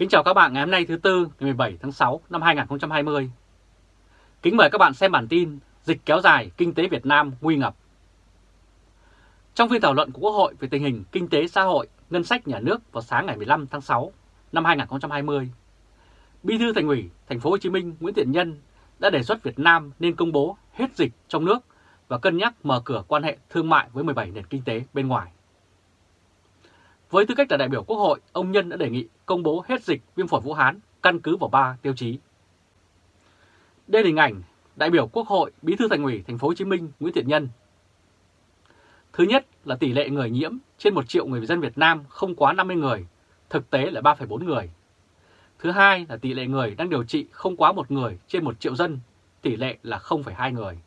Kính chào các bạn ngày hôm nay thứ Tư ngày 17 tháng 6 năm 2020. Kính mời các bạn xem bản tin Dịch kéo dài kinh tế Việt Nam nguy ngập. Trong phiên thảo luận của Quốc hội về tình hình kinh tế xã hội, ngân sách nhà nước vào sáng ngày 15 tháng 6 năm 2020, Bí thư Thành ủy Thành phố Hồ Chí Minh Nguyễn Thiện Nhân đã đề xuất Việt Nam nên công bố hết dịch trong nước và cân nhắc mở cửa quan hệ thương mại với 17 nền kinh tế bên ngoài. Với tư cách là đại biểu Quốc hội, ông Nhân đã đề nghị công bố hết dịch viêm phổi Vũ Hán căn cứ vào 3 tiêu chí. Đây là hình ảnh đại biểu Quốc hội, Bí thư Thành ủy Thành phố Hồ Chí Minh Nguyễn Thiện Nhân. Thứ nhất là tỷ lệ người nhiễm trên 1 triệu người dân Việt Nam không quá 50 người, thực tế là 3,4 người. Thứ hai là tỷ lệ người đang điều trị không quá một người trên 1 triệu dân, tỷ lệ là 0,2 người.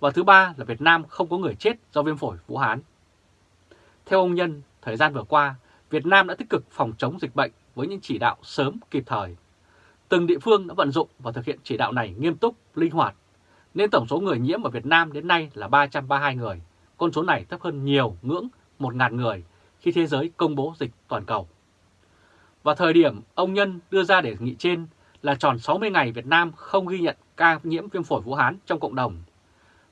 Và thứ ba là Việt Nam không có người chết do viêm phổi Vũ Hán. Theo ông Nhân, thời gian vừa qua, Việt Nam đã tích cực phòng chống dịch bệnh với những chỉ đạo sớm kịp thời. Từng địa phương đã vận dụng và thực hiện chỉ đạo này nghiêm túc, linh hoạt, nên tổng số người nhiễm ở Việt Nam đến nay là 332 người, con số này thấp hơn nhiều ngưỡng 1.000 người khi thế giới công bố dịch toàn cầu. Và thời điểm ông Nhân đưa ra đề nghị trên là tròn 60 ngày Việt Nam không ghi nhận ca nhiễm viêm phổi Vũ Hán trong cộng đồng.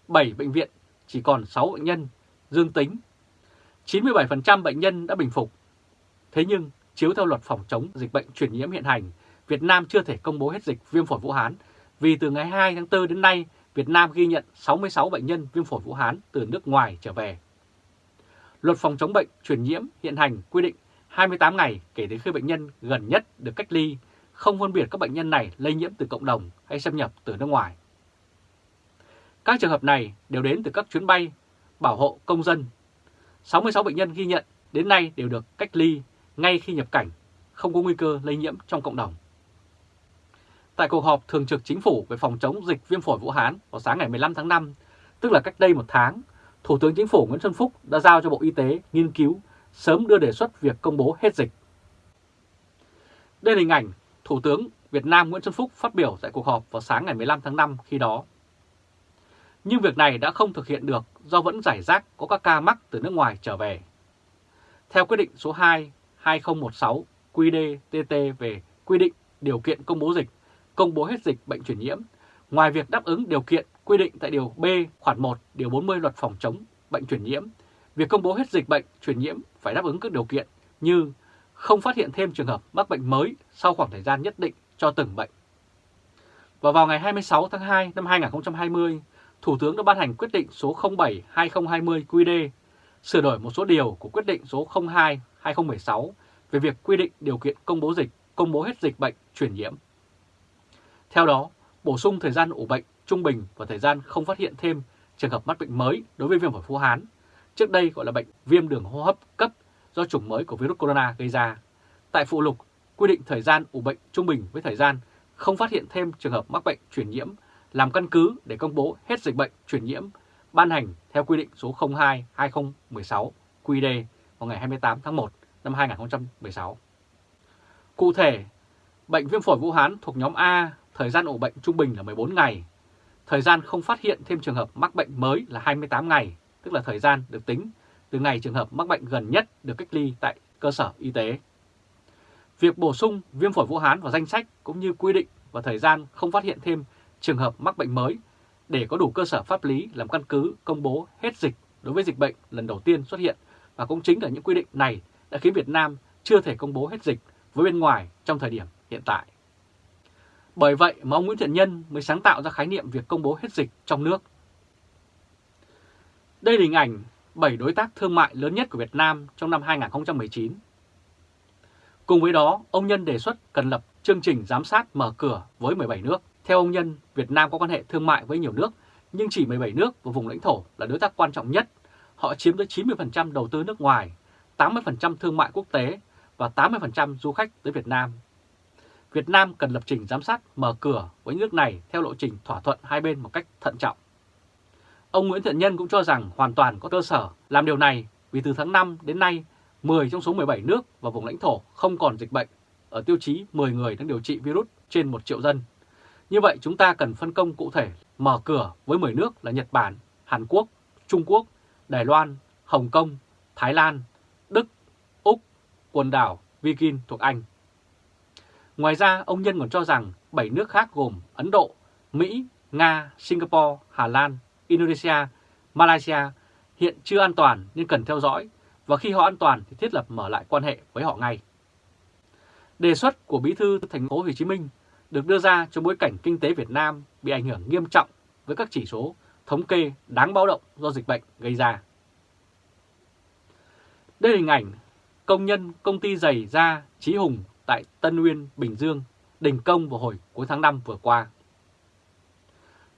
7 bệnh viện chỉ còn 6 bệnh nhân dương tính 97% bệnh nhân đã bình phục. Thế nhưng, chiếu theo luật phòng chống dịch bệnh truyền nhiễm hiện hành, Việt Nam chưa thể công bố hết dịch viêm phổi Vũ Hán vì từ ngày 2 tháng 4 đến nay, Việt Nam ghi nhận 66 bệnh nhân viêm phổi Vũ Hán từ nước ngoài trở về. Luật phòng chống bệnh truyền nhiễm hiện hành quy định 28 ngày kể từ khi bệnh nhân gần nhất được cách ly, không phân biệt các bệnh nhân này lây nhiễm từ cộng đồng hay xâm nhập từ nước ngoài. Các trường hợp này đều đến từ các chuyến bay bảo hộ công dân 66 bệnh nhân ghi nhận đến nay đều được cách ly ngay khi nhập cảnh, không có nguy cơ lây nhiễm trong cộng đồng. Tại cuộc họp Thường trực Chính phủ về phòng chống dịch viêm phổi Vũ Hán vào sáng ngày 15 tháng 5, tức là cách đây một tháng, Thủ tướng Chính phủ Nguyễn Xuân Phúc đã giao cho Bộ Y tế nghiên cứu sớm đưa đề xuất việc công bố hết dịch. Đây là hình ảnh Thủ tướng Việt Nam Nguyễn Xuân Phúc phát biểu tại cuộc họp vào sáng ngày 15 tháng 5 khi đó. Nhưng việc này đã không thực hiện được do vẫn giải rác có các ca mắc từ nước ngoài trở về. Theo quyết định số 2 2016 QĐ-TT về quy định điều kiện công bố dịch, công bố hết dịch bệnh truyền nhiễm, ngoài việc đáp ứng điều kiện quy định tại Điều B khoản 1 Điều 40 Luật Phòng chống bệnh truyền nhiễm, việc công bố hết dịch bệnh truyền nhiễm phải đáp ứng các điều kiện như không phát hiện thêm trường hợp mắc bệnh mới sau khoảng thời gian nhất định cho từng bệnh. Và vào ngày 26 tháng 2 năm 2020, Thủ tướng đã ban hành quyết định số 07-2020 QD sửa đổi một số điều của quyết định số 02-2016 về việc quy định điều kiện công bố dịch, công bố hết dịch bệnh truyền nhiễm. Theo đó, bổ sung thời gian ủ bệnh trung bình và thời gian không phát hiện thêm trường hợp mắc bệnh mới đối với viêm phổi Phú Hán, trước đây gọi là bệnh viêm đường hô hấp cấp do chủng mới của virus corona gây ra. Tại phụ lục, quy định thời gian ủ bệnh trung bình với thời gian không phát hiện thêm trường hợp mắc bệnh truyền nhiễm làm căn cứ để công bố hết dịch bệnh truyền nhiễm ban hành theo quy định số 02-2016 QD vào ngày 28 tháng 1 năm 2016. Cụ thể, bệnh viêm phổi Vũ Hán thuộc nhóm A, thời gian ủ bệnh trung bình là 14 ngày, thời gian không phát hiện thêm trường hợp mắc bệnh mới là 28 ngày, tức là thời gian được tính từ ngày trường hợp mắc bệnh gần nhất được cách ly tại cơ sở y tế. Việc bổ sung viêm phổi Vũ Hán vào danh sách cũng như quy định và thời gian không phát hiện thêm trường hợp mắc bệnh mới để có đủ cơ sở pháp lý làm căn cứ công bố hết dịch đối với dịch bệnh lần đầu tiên xuất hiện và cũng chính là những quy định này đã khiến Việt Nam chưa thể công bố hết dịch với bên ngoài trong thời điểm hiện tại. Bởi vậy mà ông Nguyễn Thiện Nhân mới sáng tạo ra khái niệm việc công bố hết dịch trong nước. Đây là hình ảnh 7 đối tác thương mại lớn nhất của Việt Nam trong năm 2019. Cùng với đó, ông Nhân đề xuất cần lập chương trình giám sát mở cửa với 17 nước. Theo ông Nhân, Việt Nam có quan hệ thương mại với nhiều nước, nhưng chỉ 17 nước và vùng lãnh thổ là đối tác quan trọng nhất. Họ chiếm tới 90% đầu tư nước ngoài, 80% thương mại quốc tế và 80% du khách tới Việt Nam. Việt Nam cần lập trình giám sát mở cửa với nước này theo lộ trình thỏa thuận hai bên một cách thận trọng. Ông Nguyễn Thiện Nhân cũng cho rằng hoàn toàn có cơ sở làm điều này vì từ tháng 5 đến nay, 10 trong số 17 nước và vùng lãnh thổ không còn dịch bệnh ở tiêu chí 10 người đang điều trị virus trên 1 triệu dân. Như vậy chúng ta cần phân công cụ thể mở cửa với 10 nước là Nhật Bản, Hàn Quốc, Trung Quốc, Đài Loan, Hồng Kông, Thái Lan, Đức, Úc, quần đảo Viking thuộc Anh. Ngoài ra, ông Nhân còn cho rằng 7 nước khác gồm Ấn Độ, Mỹ, Nga, Singapore, Hà Lan, Indonesia, Malaysia hiện chưa an toàn nên cần theo dõi và khi họ an toàn thì thiết lập mở lại quan hệ với họ ngay. Đề xuất của Bí thư thành phố Hồ Chí Minh được đưa ra trong bối cảnh kinh tế Việt Nam bị ảnh hưởng nghiêm trọng với các chỉ số thống kê đáng báo động do dịch bệnh gây ra. Đây là hình ảnh công nhân công ty giày da Chí Hùng tại Tân Nguyên Bình Dương đình công vào hồi cuối tháng 5 vừa qua.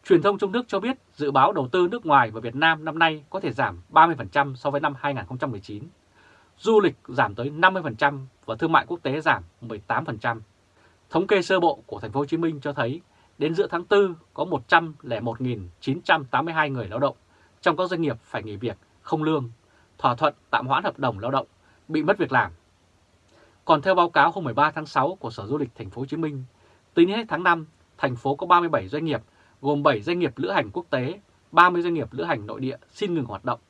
Truyền thông trong nước cho biết dự báo đầu tư nước ngoài vào Việt Nam năm nay có thể giảm 30% so với năm 2019, du lịch giảm tới 50% và thương mại quốc tế giảm 18%. Thống kê sơ bộ của thành phố Hồ Chí Minh cho thấy đến giữa tháng 4 có 101.982 người lao động trong các doanh nghiệp phải nghỉ việc không lương, thỏa thuận tạm hoãn hợp đồng lao động, bị mất việc làm. Còn theo báo cáo hôm 13 tháng 6 của Sở Du lịch Thành phố Hồ Chí Minh, tính hết tháng 5, thành phố có 37 doanh nghiệp gồm 7 doanh nghiệp lữ hành quốc tế, 30 doanh nghiệp lữ hành nội địa xin ngừng hoạt động.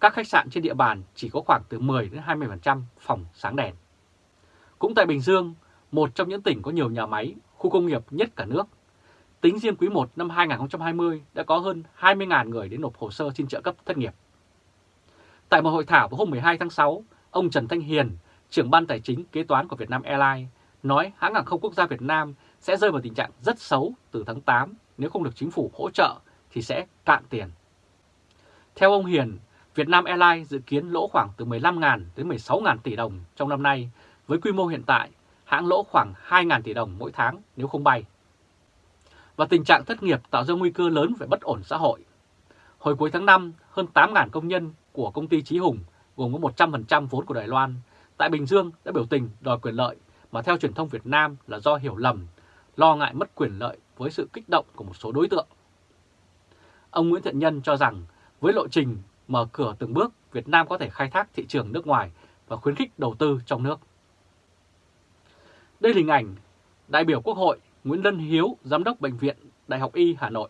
Các khách sạn trên địa bàn chỉ có khoảng từ 10 đến 20% phòng sáng đèn. Cũng tại Bình Dương, một trong những tỉnh có nhiều nhà máy, khu công nghiệp nhất cả nước, tính riêng quý 1 năm 2020 đã có hơn 20.000 người đến nộp hồ sơ xin trợ cấp thất nghiệp. Tại một hội thảo vào hôm 12 tháng 6, ông Trần Thanh Hiền, trưởng ban tài chính kế toán của Vietnam Airlines, nói hãng hàng không quốc gia Việt Nam sẽ rơi vào tình trạng rất xấu từ tháng 8 nếu không được chính phủ hỗ trợ thì sẽ cạn tiền. Theo ông Hiền, Vietnam Airlines dự kiến lỗ khoảng từ 15.000 đến 16.000 tỷ đồng trong năm nay. Với quy mô hiện tại, hãng lỗ khoảng 2.000 tỷ đồng mỗi tháng nếu không bay. Và tình trạng thất nghiệp tạo ra nguy cơ lớn về bất ổn xã hội. Hồi cuối tháng 5, hơn 8.000 công nhân của công ty Trí Hùng gồm có 100% vốn của Đài Loan tại Bình Dương đã biểu tình đòi quyền lợi mà theo truyền thông Việt Nam là do hiểu lầm, lo ngại mất quyền lợi với sự kích động của một số đối tượng. Ông Nguyễn Thiện Nhân cho rằng với lộ trình mở cửa từng bước, Việt Nam có thể khai thác thị trường nước ngoài và khuyến khích đầu tư trong nước. Đây là hình ảnh đại biểu Quốc hội Nguyễn Lân Hiếu, Giám đốc Bệnh viện Đại học Y Hà Nội.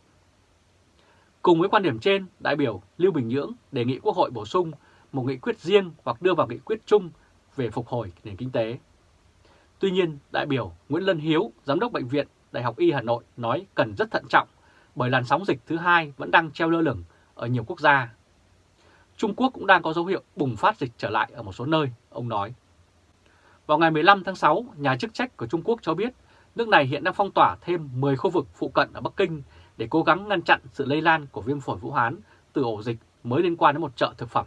Cùng với quan điểm trên, đại biểu Lưu Bình Nhưỡng đề nghị Quốc hội bổ sung một nghị quyết riêng hoặc đưa vào nghị quyết chung về phục hồi nền kinh tế. Tuy nhiên, đại biểu Nguyễn Lân Hiếu, Giám đốc Bệnh viện Đại học Y Hà Nội nói cần rất thận trọng bởi làn sóng dịch thứ hai vẫn đang treo lơ lửng ở nhiều quốc gia. Trung Quốc cũng đang có dấu hiệu bùng phát dịch trở lại ở một số nơi, ông nói. Vào ngày 15 tháng 6, nhà chức trách của Trung Quốc cho biết nước này hiện đang phong tỏa thêm 10 khu vực phụ cận ở Bắc Kinh để cố gắng ngăn chặn sự lây lan của viêm phổi Vũ Hán từ ổ dịch mới liên quan đến một chợ thực phẩm.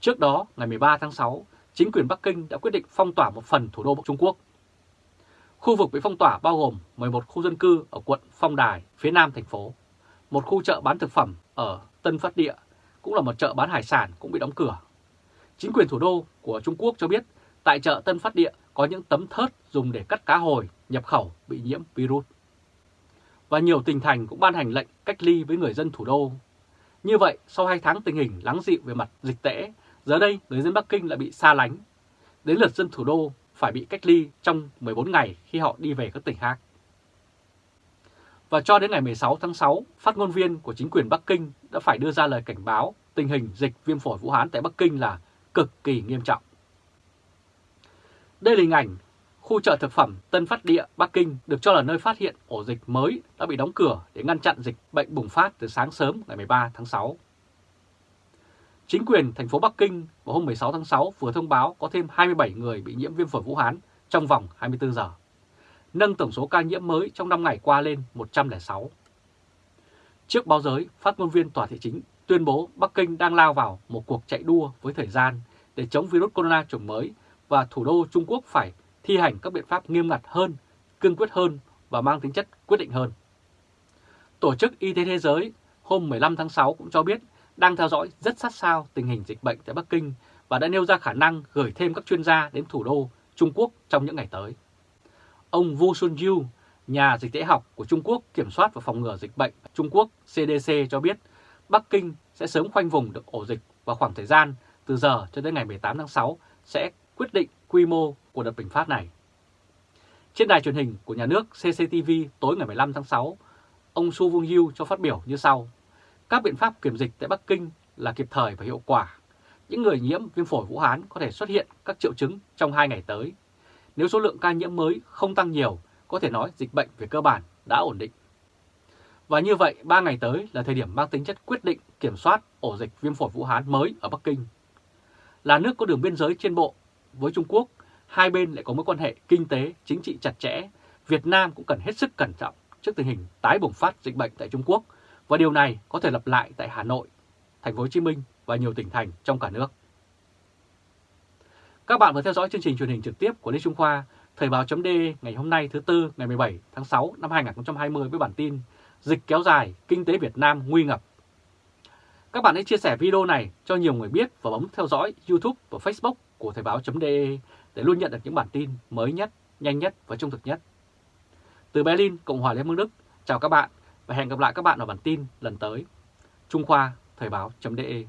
Trước đó, ngày 13 tháng 6, chính quyền Bắc Kinh đã quyết định phong tỏa một phần thủ đô Trung Quốc. Khu vực bị phong tỏa bao gồm 11 khu dân cư ở quận Phong Đài, phía nam thành phố, một khu chợ bán thực phẩm ở Tân Phát Địa, cũng là một chợ bán hải sản cũng bị đóng cửa. Chính quyền thủ đô của Trung Quốc cho biết tại chợ Tân Phát Địa có những tấm thớt dùng để cắt cá hồi nhập khẩu bị nhiễm virus. Và nhiều tỉnh thành cũng ban hành lệnh cách ly với người dân thủ đô. Như vậy, sau 2 tháng tình hình lắng dịu về mặt dịch tễ, giờ đây người dân Bắc Kinh lại bị xa lánh. Đến lượt dân thủ đô phải bị cách ly trong 14 ngày khi họ đi về các tỉnh khác. Và cho đến ngày 16 tháng 6, phát ngôn viên của chính quyền Bắc Kinh đã phải đưa ra lời cảnh báo tình hình dịch viêm phổi Vũ Hán tại Bắc Kinh là cực kỳ nghiêm trọng. Đây là hình ảnh khu chợ thực phẩm Tân Phát Địa, Bắc Kinh được cho là nơi phát hiện ổ dịch mới đã bị đóng cửa để ngăn chặn dịch bệnh bùng phát từ sáng sớm ngày 13 tháng 6. Chính quyền thành phố Bắc Kinh vào hôm 16 tháng 6 vừa thông báo có thêm 27 người bị nhiễm viêm phổi Vũ Hán trong vòng 24 giờ, nâng tổng số ca nhiễm mới trong 5 ngày qua lên 106. Trước báo giới, phát ngôn viên tòa thị chính tuyên bố Bắc Kinh đang lao vào một cuộc chạy đua với thời gian để chống virus corona chủng mới và thủ đô Trung Quốc phải thi hành các biện pháp nghiêm ngặt hơn, cương quyết hơn và mang tính chất quyết định hơn. Tổ chức Y tế Thế giới hôm 15 tháng 6 cũng cho biết đang theo dõi rất sát sao tình hình dịch bệnh tại Bắc Kinh và đã nêu ra khả năng gửi thêm các chuyên gia đến thủ đô Trung Quốc trong những ngày tới. Ông Wu Sunyu, nhà dịch tễ học của Trung Quốc kiểm soát và phòng ngừa dịch bệnh Trung Quốc CDC cho biết Bắc Kinh sẽ sớm khoanh vùng được ổ dịch và khoảng thời gian từ giờ cho đến ngày 18 tháng 6 sẽ quyết định quy mô của đợt bình phát này. Trên đài truyền hình của nhà nước CCTV tối ngày 15 tháng 6, ông Su Vung Yu cho phát biểu như sau. Các biện pháp kiểm dịch tại Bắc Kinh là kịp thời và hiệu quả. Những người nhiễm viêm phổi Vũ Hán có thể xuất hiện các triệu chứng trong hai ngày tới. nếu số lượng ca nhiễm mới không tăng nhiều, có thể nói dịch bệnh về cơ bản đã ổn định. Và như vậy, 3 ngày tới là thời điểm mang tính chất quyết định kiểm soát ổ dịch viêm phổi Vũ Hán mới ở Bắc Kinh. Là nước có đường biên giới trên bộ với Trung Quốc, hai bên lại có mối quan hệ kinh tế, chính trị chặt chẽ. Việt Nam cũng cần hết sức cẩn trọng trước tình hình tái bùng phát dịch bệnh tại Trung Quốc và điều này có thể lặp lại tại Hà Nội, Thành phố Hồ Chí Minh và nhiều tỉnh thành trong cả nước. Các bạn vừa theo dõi chương trình truyền hình trực tiếp của Lê Trung Khoa, Thời báo chấm ngày hôm nay thứ Tư ngày 17 tháng 6 năm 2020 với bản tin Dịch kéo dài, kinh tế Việt Nam nguy ngập. Các bạn hãy chia sẻ video này cho nhiều người biết và bấm theo dõi YouTube và Facebook của Thời báo.de để luôn nhận được những bản tin mới nhất, nhanh nhất và trung thực nhất. Từ Berlin, Cộng hòa Liên bang Đức, chào các bạn và hẹn gặp lại các bạn ở bản tin lần tới. Trung Khoa, Thời báo.de